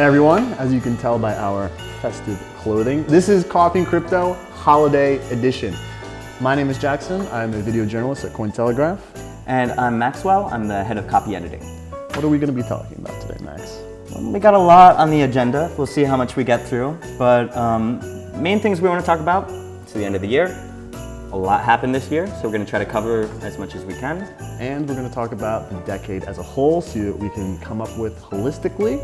Everyone, as you can tell by our festive clothing, this is Coffee and Crypto Holiday Edition. My name is Jackson. I'm a video journalist at Cointelegraph. And I'm Maxwell. I'm the head of copy editing. What are we going to be talking about today, Max? We got a lot on the agenda. We'll see how much we get through. But um, main things we want to talk about, it's the end of the year. A lot happened this year, so we're going to try to cover as much as we can. And we're going to talk about the decade as a whole so we can come up with holistically.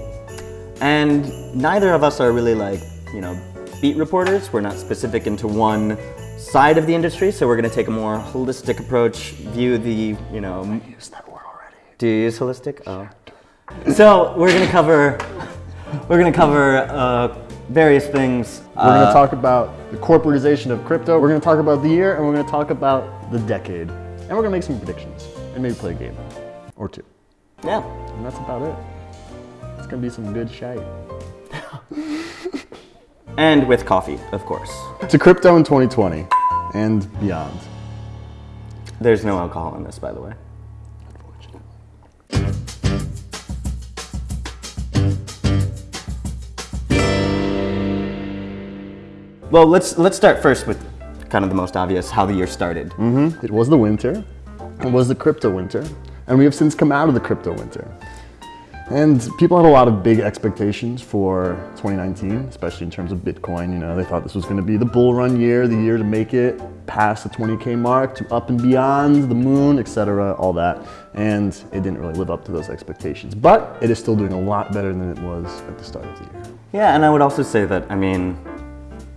And neither of us are really like, you know, beat reporters. We're not specific into one side of the industry, so we're going to take a more holistic approach, view the, you know... I used that word already. Do you use holistic? Oh. So we're going to cover, we're going to cover uh, various things. We're uh, going to talk about the corporatization of crypto. We're going to talk about the year, and we're going to talk about the decade. And we're going to make some predictions, and maybe play a game or two. Yeah. And that's about it. It's going to be some good shite. and with coffee, of course. To crypto in 2020 and beyond. There's no alcohol in this, by the way. Well, let's let's start first with kind of the most obvious, how the year started. Mm -hmm. It was the winter. It was the crypto winter. And we have since come out of the crypto winter. And people had a lot of big expectations for 2019, especially in terms of Bitcoin. You know, they thought this was going to be the bull run year, the year to make it past the 20K mark, to up and beyond, the moon, etc., all that. And it didn't really live up to those expectations. But it is still doing a lot better than it was at the start of the year. Yeah, and I would also say that, I mean,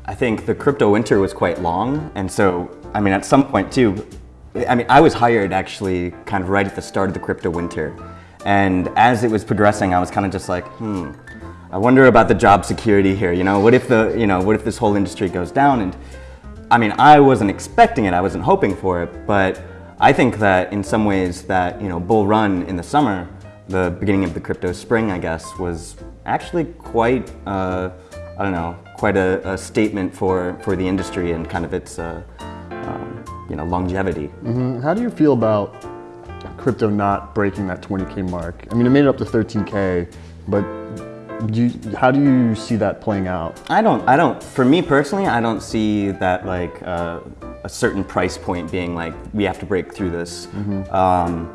I think the crypto winter was quite long. And so, I mean, at some point too, I mean, I was hired actually kind of right at the start of the crypto winter. And as it was progressing, I was kind of just like, hmm, I wonder about the job security here. You know, what if the, you know, what if this whole industry goes down? And I mean, I wasn't expecting it. I wasn't hoping for it. But I think that in some ways that, you know, bull run in the summer, the beginning of the crypto spring, I guess, was actually quite, uh, I don't know, quite a, a, statement for, for the industry and kind of its, uh, um, you know, longevity. Mm -hmm. How do you feel about crypto not breaking that 20K mark. I mean, it made it up to 13K, but do you, how do you see that playing out? I don't, I don't, for me personally, I don't see that like uh, a certain price point being like, we have to break through this. Mm -hmm. um,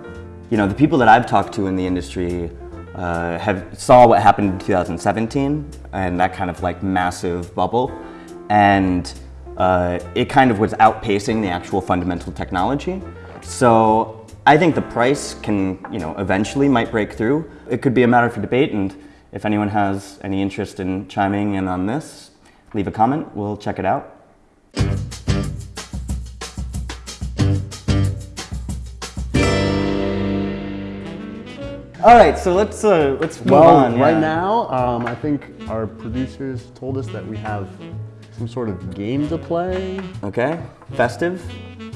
you know, the people that I've talked to in the industry uh, have saw what happened in 2017 and that kind of like massive bubble. And uh, it kind of was outpacing the actual fundamental technology. So I think the price can, you know, eventually might break through. It could be a matter for debate, and if anyone has any interest in chiming in on this, leave a comment. We'll check it out. All right, so let's uh, let's move well, on. Right now, um, I think our producers told us that we have some sort of game to play. Okay, festive.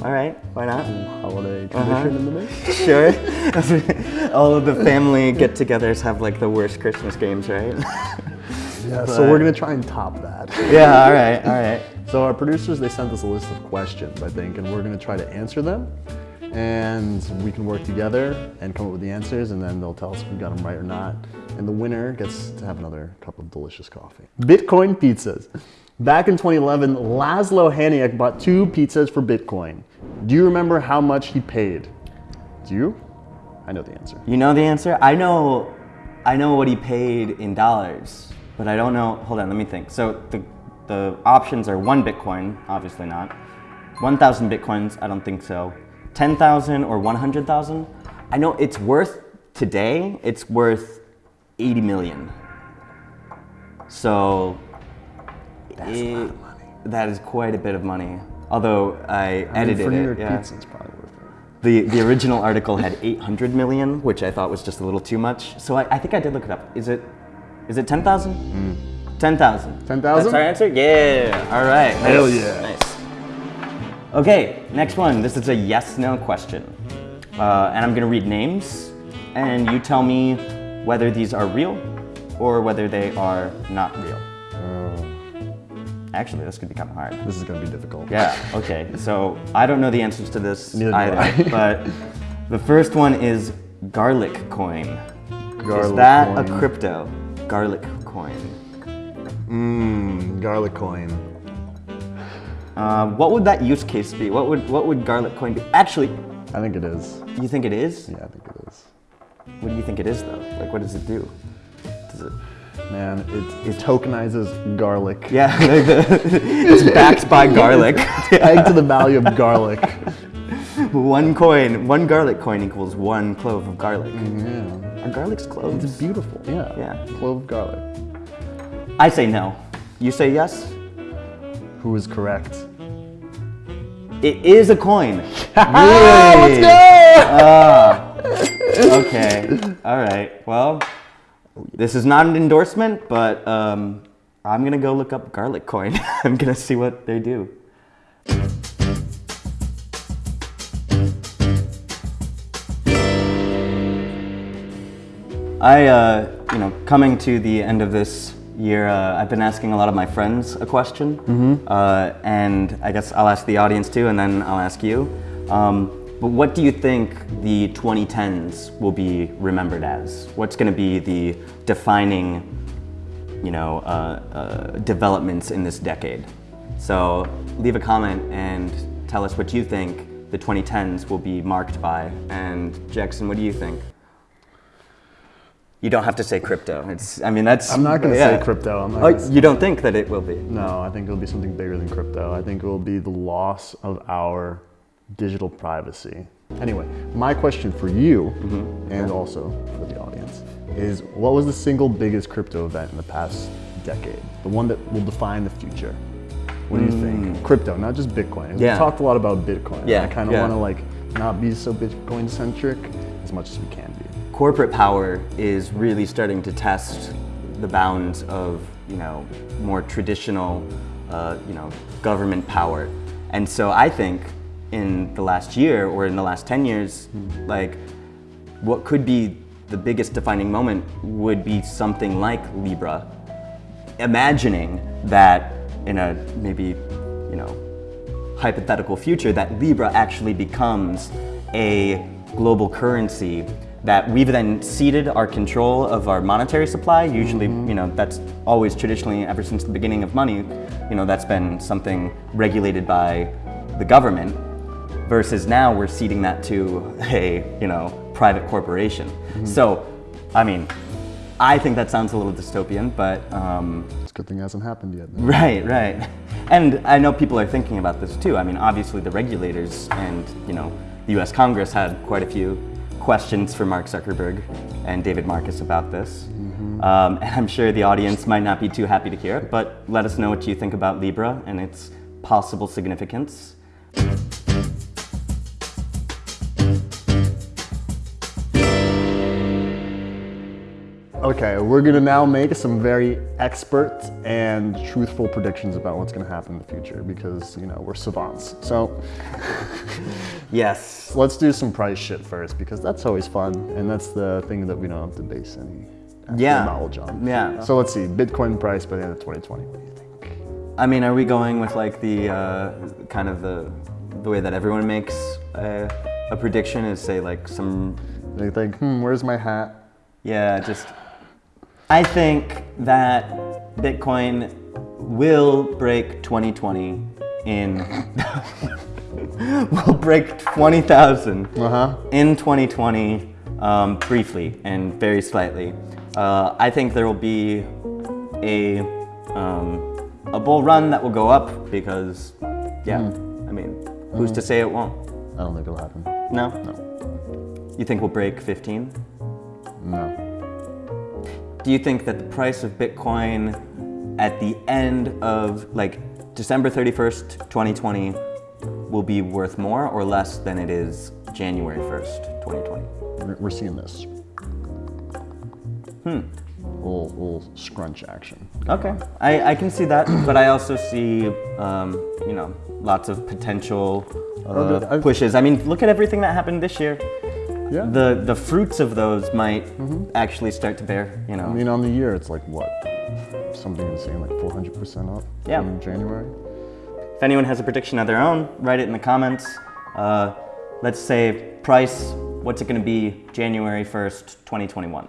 All right, why not? holiday uh-huh. tradition uh -huh. in the mix. Sure. All of the family get-togethers have like the worst Christmas games, right? yeah, but... so we're gonna try and top that. yeah, all right, all right. So our producers, they sent us a list of questions, I think, and we're gonna try to answer them. And we can work together and come up with the answers, and then they'll tell us if we got them right or not. And the winner gets to have another cup of delicious coffee. Bitcoin pizzas. Back in 2011, Laszlo Hanyecz bought two pizzas for Bitcoin. Do you remember how much he paid? Do you? I know the answer. You know the answer? I know, I know what he paid in dollars, but I don't know. Hold on, let me think. So the, the options are one Bitcoin, obviously not. 1,000 Bitcoins, I don't think so. 10,000 or 100,000? I know it's worth, today, it's worth 80 million. So that's it, a lot of money. That is quite a bit of money. Although I, I edited mean, for New York it. Yeah. Pizza, it's probably worth it. The, the original article had 800 million, which I thought was just a little too much. So I, I think I did look it up. Is it is it 10,000? Mm. 10,000. 10,000? That's our answer? Yeah. All right. Nice. Hell yeah. Nice. Okay, next one. This is a yes-no question. Uh, and I'm going to read names, and you tell me whether these are real or whether they are not real. Actually, this could be kind of hard. This is going to be difficult. Yeah, okay. So I don't know the answers to this Neither either, but the first one is garlic coin. Garlic is that coin. a crypto? Garlic coin. Mmm, garlic coin. Uh, what would that use case be? What would what would garlic coin be? Actually, I think it is. you think it is? Yeah, I think it is. What do you think it is though? Like, what does it do? Does it? Man, it, it tokenizes garlic. Yeah, it's backed by garlic. Pegged to the value of garlic. one coin, one garlic coin equals one clove of garlic. Mm, yeah. Are garlic's cloves? It's beautiful. Yeah. Yeah. Clove of garlic. I say no. You say yes? Who is correct? It is a coin. Let's go! Ah. Okay. All right. Well, this is not an endorsement, but um, I'm gonna go look up garlic coin. I'm gonna see what they do. I, uh, you know, coming to the end of this year, uh, I've been asking a lot of my friends a question, uh, and I guess I'll ask the audience too, and then I'll ask you. Um, but what do you think the 2010s will be remembered as? What's going to be the defining, you know, uh, uh, developments in this decade? So leave a comment and tell us what you think the 2010s will be marked by. And Jackson, what do you think? You don't have to say crypto. It's, I mean, that's. I'm not gonna yeah. say crypto. I'm not Oh, you don't think that it will be? No, I think it'll be something bigger than crypto. I think it will be the loss of our digital privacy. Anyway, my question for you and also for the audience is what was the single biggest crypto event in the past decade? The one that will define the future. What do you think? Crypto, not just Bitcoin. Yeah. We talked a lot about Bitcoin. Yeah, I kind of yeah. want to like not be so Bitcoin centric as much as we can be. corporate power is really starting to test the bounds of you know more traditional uh, you know government power and so i think in the last year or in the last 10 years mm-hmm. like what could be the biggest defining moment would be something like libra. Imagining that in a maybe you know hypothetical future that Libra actually becomes a global currency that we've then ceded our control of our monetary supply. Usually, mm-hmm. you know, that's always traditionally ever since the beginning of money, you know, that's been something regulated by the government versus now we're ceding that to a, you know, private corporation. So, I mean, I think that sounds a little dystopian, but um, It's a good thing it hasn't happened yet. Right, right. And I know people are thinking about this too. I mean, obviously the regulators and, you know, the US Congress had quite a few questions for Mark Zuckerberg and David Marcus about this. Um, and I'm sure the audience might not be too happy to hear it, but let us know what you think about Libra and its possible significance. Okay, we're gonna now make some very expert and truthful predictions about what's gonna happen in the future because, you know, we're savants. So Yes. let's do some price shit first because that's always fun and that's the thing that we don't have to base any Yeah. knowledge on. Yeah. So let's see, Bitcoin price by the end of 2020. What do you think? I mean, are we going with like the uh, kind of the the way that everyone makes a, a prediction is say like some They think, hmm, where's my hat? Yeah, just. I think that Bitcoin will break 2020 in. will break 20,000 Uh huh. in 2020 um, briefly and very slightly. Uh, I think there will be a um, a bull run that will go up because, yeah, I mean, who's to say it won't? I don't think it'll happen. No? No. You think we'll break 15? No. Do you think that the price of Bitcoin at the end of like December 31st, 2020 will be worth more or less than it is January 1st, 2020? We're, seeing this. Hmm. Little, little scrunch action. Okay, I, I can see that, but I also see, um, you know, lots of potential uh, pushes. I mean, look at everything that happened this year. Yeah. The the fruits of those might mm -hmm. actually start to bear. You know. I mean, on the year, it's like what something insane, like 400 percent up. Yeah. In January. If anyone has a prediction of their own, write it in the comments. Uh, let's say price. What's it going to be January 1st, 2021?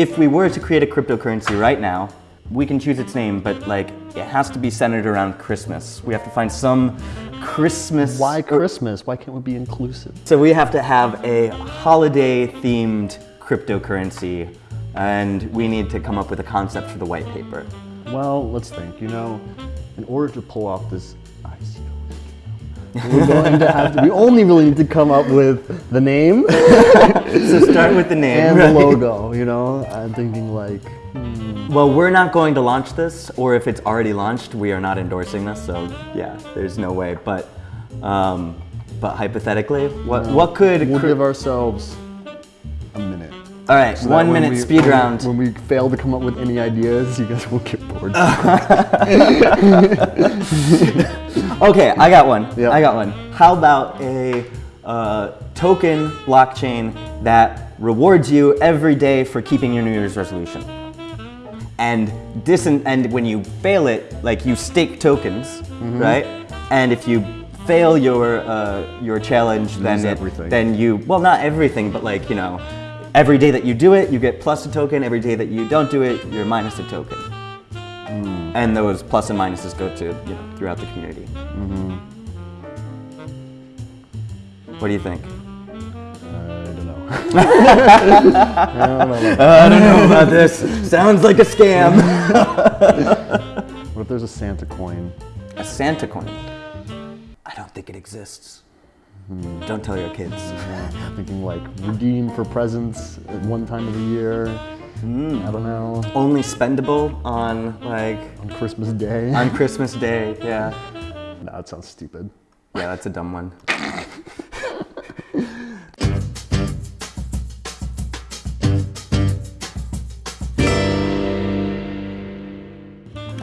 if we were to create a cryptocurrency right now, we can choose its name, but like it has to be centered around Christmas. We have to find some Christmas. Why er, Christmas? Why can't we be inclusive? So we have to have a holiday themed cryptocurrency and we need to come up with a concept for the white paper. Well, let's think. You know, in order to pull off this ICO, we're going to have to, we only really need to come up with the name So start with the name. and right? the logo, you know? I'm thinking like, hmm. Well, we're not going to launch this, or if it's already launched, we are not endorsing this. So yeah, there's no way. But um, but hypothetically, what what could we'll give ourselves a minute. all right So one minute we- speed when- round. When we fail to come up with any ideas, you guys will get bored. Okay, I got one. Yeah. I got one. How about a uh, token blockchain that rewards you every day for keeping your New Year's resolution? And dis- and when you fail it, like you stake tokens, Mm-hmm. right? And if you fail your uh, your challenge, then it, then you well not everything, but like you know, every day that you do it, you get plus a token. Every day that you don't do it, you're minus a token. Hmm. And those plus and minuses go to you know throughout the community. Mm-hmm. What do you think? I don't know. I don't know. I don't know about this. Sounds like a scam. What if there's a Santa coin? a Santa coin. I don't think it exists. Don't tell your kids. Yeah, I'm thinking like redeem for presents at one time of the year. Hmm. I don't know. Only spendable on like On Christmas Day. on Christmas Day. Yeah. no, that sounds stupid. Yeah, that's a dumb one.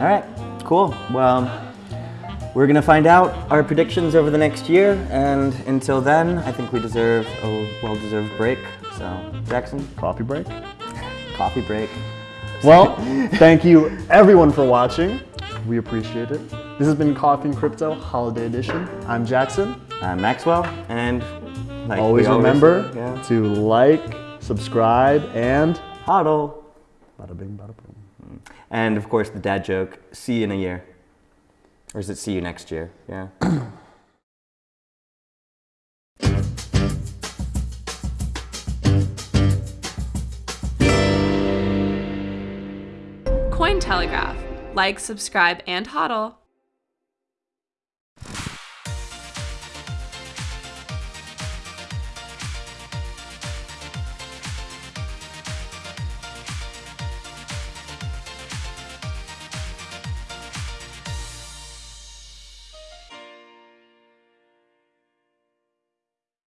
All right, cool. Well, we're gonna find out our predictions over the next year, and until then, I think we deserve a well-deserved break. So, Jackson, Coffee break. coffee break. Well, thank you everyone for watching. We appreciate it. This has been Coffee and Crypto Holiday Edition. I'm Jackson. I'm Maxwell, and like Always we remember yeah. to like, subscribe, and hodl. bada bing, bada boom. And of course, the dad joke see you in a year. Or is it see you next year? Yeah. Cointelegraph. Like, subscribe, and hodl.